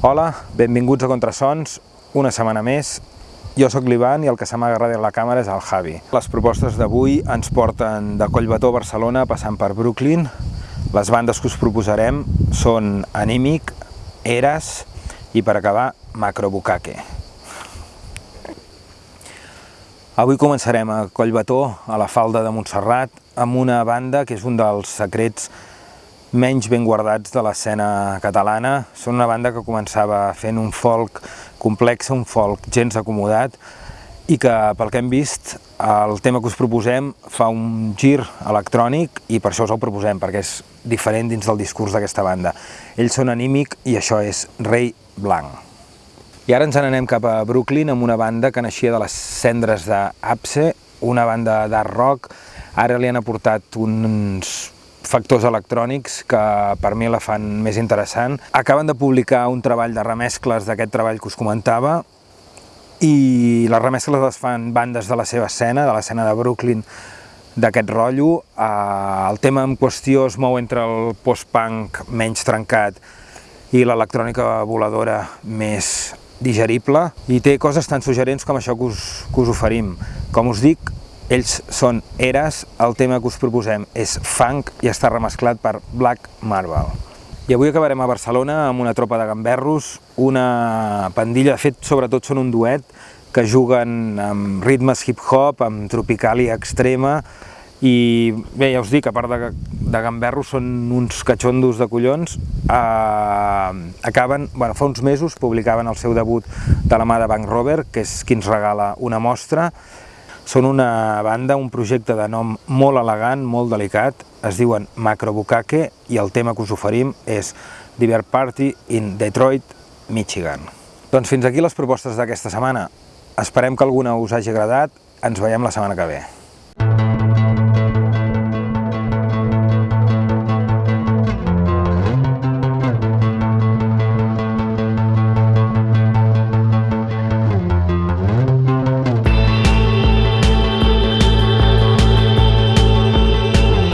Hola, benvinguts a Contrasons, una setmana més. Jo sóc l'Ivan i el que se m'ha a la càmera és el Javi. Les propostes d'avui ens porten de Collbató, Barcelona, passant per Brooklyn. Les bandes que us proposarem són Anímic, Eras i, per acabar, Macro Bukake. Avui començarem a Collbató, a la falda de Montserrat, amb una banda que és un dels secrets menys ben guardats de l'escena catalana. Són una banda que començava fent un folk complex, un folk gens acomodat, i que, pel que hem vist, el tema que us proposem fa un gir electrònic i per això us el proposem, perquè és diferent dins del discurs d'aquesta banda. Ells són anímic i això és Rei Blanc. I ara ens n'anem cap a Brooklyn amb una banda que naixia de les cendres d'Apse, una banda d'art rock, ara li han aportat uns factors electrònics que per mi la fan més interessant. Acaben de publicar un treball de remescles d'aquest treball que us comentava i les remescles les fan bandes de la seva escena, de l'escena de Brooklyn, d'aquest rotllo. El tema en qüestió es mou entre el post-punk menys trencat i l'electrònica voladora més digerible i té coses tan suggerents com això que us, que us oferim. Com us dic, ells són Eras, el tema que us proposem és funk i està remesclat per Black Marble. I avui acabarem a Barcelona amb una tropa de gamberros, una pandilla, de fet sobretot són un duet, que juguen amb ritmes hip-hop, amb tropicàlia extrema, i bé, ja us dic, a part de, de gamberros són uns catxondos de collons, eh, acaben, bueno, fa uns mesos publicaven el seu debut de la mà de Bank Rover, que és qui ens regala una mostra, són una banda, un projecte de nom molt elegant, molt delicat, es diuen Macro Bukake i el tema que us oferim és Diver Party in Detroit, Michigan. Doncs fins aquí les propostes d'aquesta setmana. Esperem que alguna us hagi agradat, ens veiem la setmana que ve.